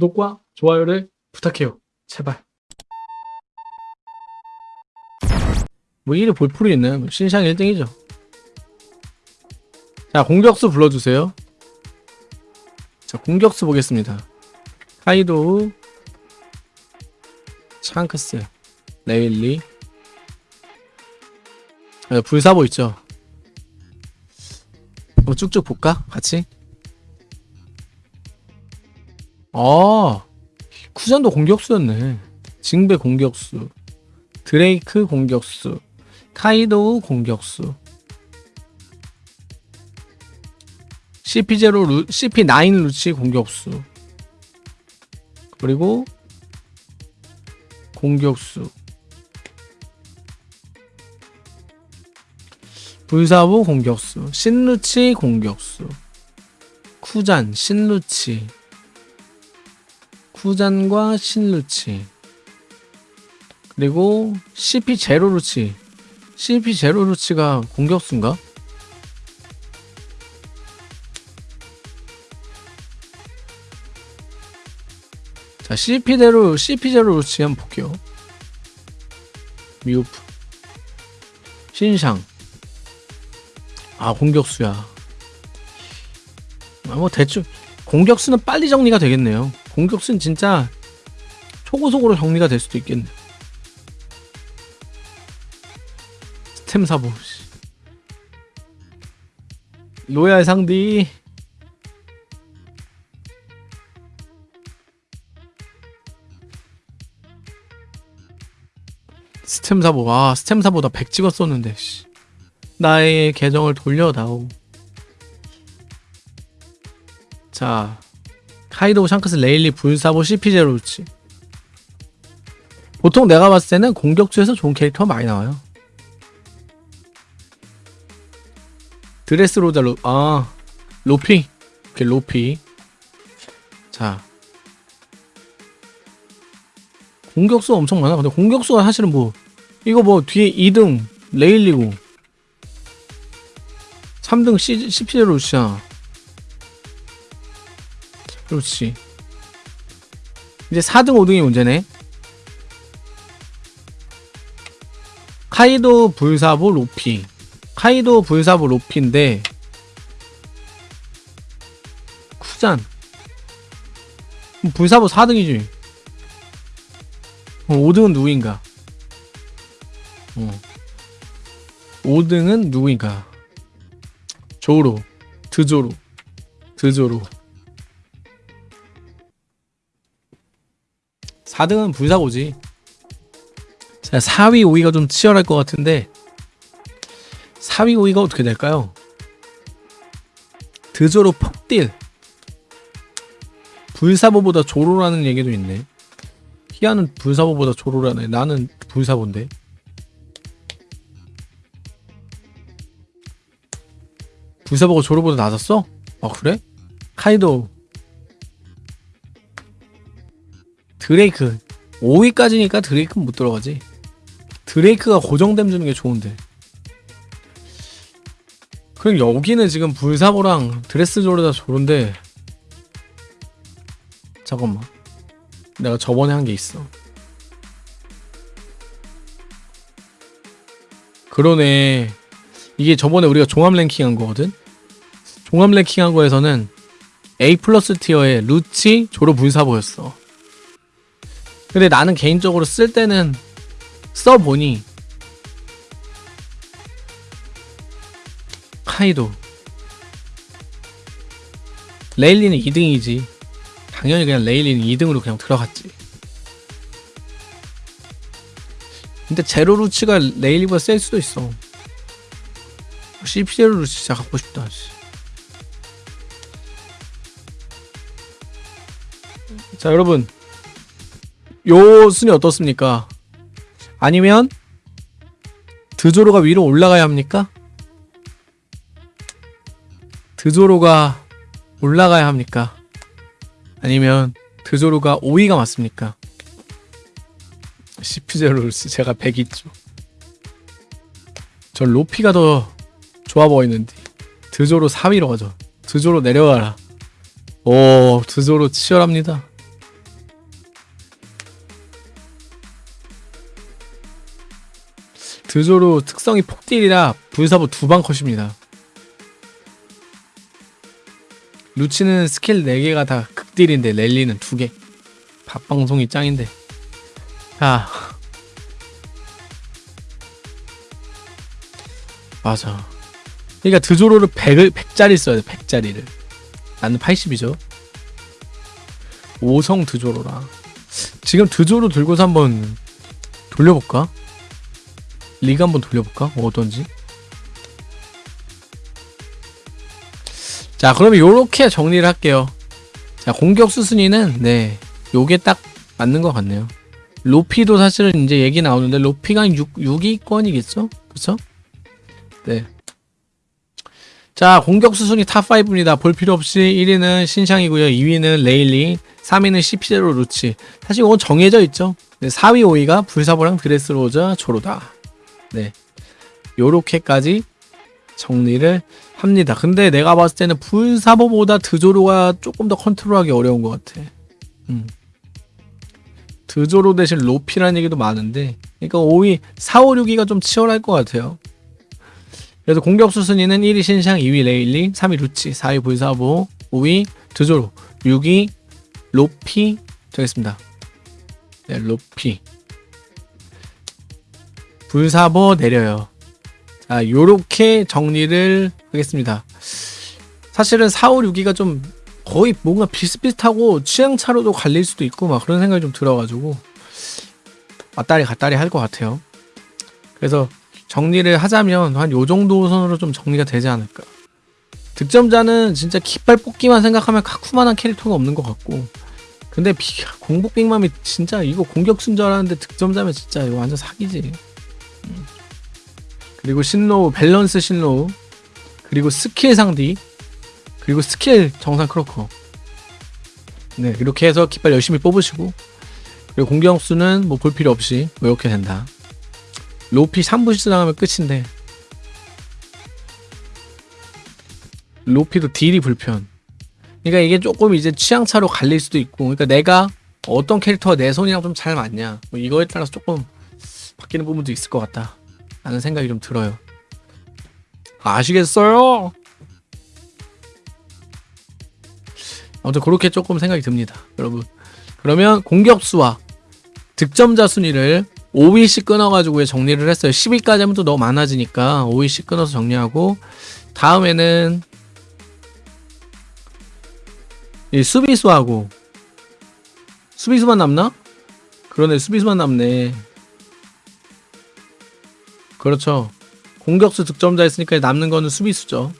구독과 좋아요를 부탁해요. 제발. 뭐 1위 볼풀이 있네. 뭐 신상 1등이죠. 자, 공격수 불러주세요. 자, 공격수 보겠습니다. 카이도, 샹크스, 레일리, 아, 불사보 있죠. 한번 쭉쭉 볼까? 같이? 아, 쿠잔도 공격수였네. 징베 공격수, 드레이크 공격수, 카이도우 공격수, CP0 루, CP9 루치 공격수, 그리고 공격수, 불사보 공격수, 신루치 공격수, 쿠잔, 신루치, 쿠잔과 신루치, 그리고 CP 제로루치, CP 제로루치가 공격수인가? 자, CP대로, CP 제로루치 한번 볼게요. 미우프, 신상, 아 공격수야. 아, 뭐 대충 공격수는 빨리 정리가 되겠네요 공격수는 진짜 초고속으로 정리가 될 수도 있겠네 스템 사보 씨. 로얄 상디 스템 사보 아 스템 사보다 100 찍었었는데 씨. 나의 계정을 돌려다오. 자, 카이도 샹크스 레일리 불사보 CP0루치. 보통 내가 봤을 때는 공격주에서 좋은 캐릭터 많이 나와요. 드레스 로자 로, 아, 로피. 오케이, 로피. 자. 공격수가 엄청 많아. 근데 공격수가 사실은 뭐, 이거 뭐 뒤에 2등 레일리고, 3등 C, CPL 루시아 그렇지. 이제 4등 5등이 문제네. 카이도 불사보 로피. 카이도 불사보 로피인데 쿠잔. 불사보 4등이지. 5등은 누구인가? 어. 5등은 누구인가? 조로. 드조로. 드조로 4등은 불사고지 자 4위 5위가 좀 치열할 것 같은데 4위 5위가 어떻게 될까요? 드조로 폭딜 불사보보다 조로라는 얘기도 있네 희아는 불사보보다 조로라네 나는 불사보인데 불사보고 조로보다 낮았어? 아 그래? 카이도 드레이크. 5위까지니까 드레이크는 못 들어가지. 드레이크가 고정됨 주는 게 좋은데. 그럼 여기는 지금 불사보랑 드레스 조르다 조른데 잠깐만. 내가 저번에 한 게 있어. 그러네. 이게 저번에 우리가 종합 랭킹 한 거거든? 종합 랭킹 한 거에서는 A 플러스 티어의 루치 조로 불사보였어 근데 나는 개인적으로 쓸 때는 써보니 카이도 레일리는 2등이지. 당연히 그냥 레일리는 2등으로 그냥 들어갔지. 근데 제로 루치가 레일리보다 셀 수도 있어. CP제로 루치 진짜 갖고 싶다 자 여러분 요 순위 어떻습니까? 아니면 드조로가 위로 올라가야 합니까? 드조로가 올라가야 합니까? 아니면 드조로가 5위가 맞습니까? 시프제로스 제가 100 있죠. 저 로피가 더 좋아 보이는데 드조로 4위로 가죠. 드조로 내려가라. 오 드조로 치열합니다. 드조로 특성이 폭딜이라 불사보 두방 컷입니다. 루치는 스킬 4개가 다 극딜인데 랠리는 2개. 밥방송이 짱인데. 자. 맞아. 그러니까 드조로를 100을 100짜리 써야 돼. 100짜리를. 나는 80이죠. 5성 드조로라. 지금 드조로 들고서 한번 돌려볼까? 리그 한번 돌려볼까? 어떤지? 자, 그러면 요렇게 정리를 할게요. 자, 공격 수 순위는, 네, 요게 딱 맞는 것 같네요. 로피도 사실은 이제 얘기 나오는데, 로피가 6, 6위권이겠죠? 그쵸? 네. 자, 공격 수 순위 top 5입니다. 볼 필요 없이 1위는 신샹이고요 2위는 레일리, 3위는 CP0 루치. 사실 이건 정해져 있죠. 네, 4위, 5위가 불사보랑 드레스로저, 조로다. 네. 요렇게까지 정리를 합니다. 근데 내가 봤을 때는 불사보보다 드조로가 조금 더 컨트롤하기 어려운 것 같아. 음. 드조로 대신 로피라는 얘기도 많은데, 그러니까 5위, 4, 5, 6위가 좀 치열할 것 같아요. 그래서 공격수 순위는 1위 신샹, 2위 레일리, 3위 루치, 4위 불사보, 5위 드조로, 6위 로피 되겠습니다. 네, 로피. 불사보 내려요. 자, 요렇게 정리를 하겠습니다. 사실은 4, 5, 6위가 좀 거의 뭔가 비슷비슷하고 취향차로도 갈릴 수도 있고 막 그런 생각이 좀 들어가지고 왔다리 갔다리 할 것 같아요. 그래서 정리를 하자면 한 요 정도 선으로 좀 정리가 되지 않을까. 득점자는 진짜 깃발 뽑기만 생각하면 카쿠만한 캐릭터가 없는 것 같고 근데 비, 공복 빅맘이 진짜 이거 공격순 줄 알았는데 득점자면 진짜 이거 완전 사기지 음. 그리고 신로우 밸런스 신로우 그리고 스킬 상디 그리고 스킬 정상 크로커. 네 이렇게 해서 깃발 열심히 뽑으시고 그리고 공격수는 뭐 볼 필요 없이 뭐 이렇게 된다. 로피 3부 실수당하면 끝인데. 로피도 딜이 불편. 그러니까 이게 조금 이제 취향차로 갈릴 수도 있고, 그러니까 내가 어떤 캐릭터가 내 손이랑 좀 잘 맞냐, 뭐 이거에 따라서 조금 바뀌는 부분도 있을 것 같다. 라는 생각이 좀 들어요. 아시겠어요? 아무튼 그렇게 조금 생각이 듭니다. 여러분. 그러면 공격수와 득점자 순위를 5위씩 끊어가지고 정리를 했어요. 10위까지 하면 또 너무 많아지니까 5위씩 끊어서 정리하고 다음에는 이 수비수하고 수비수만 남나? 그러네 수비수만 남네 그렇죠. 공격수 득점자 했으니까 남는 거는 수비수죠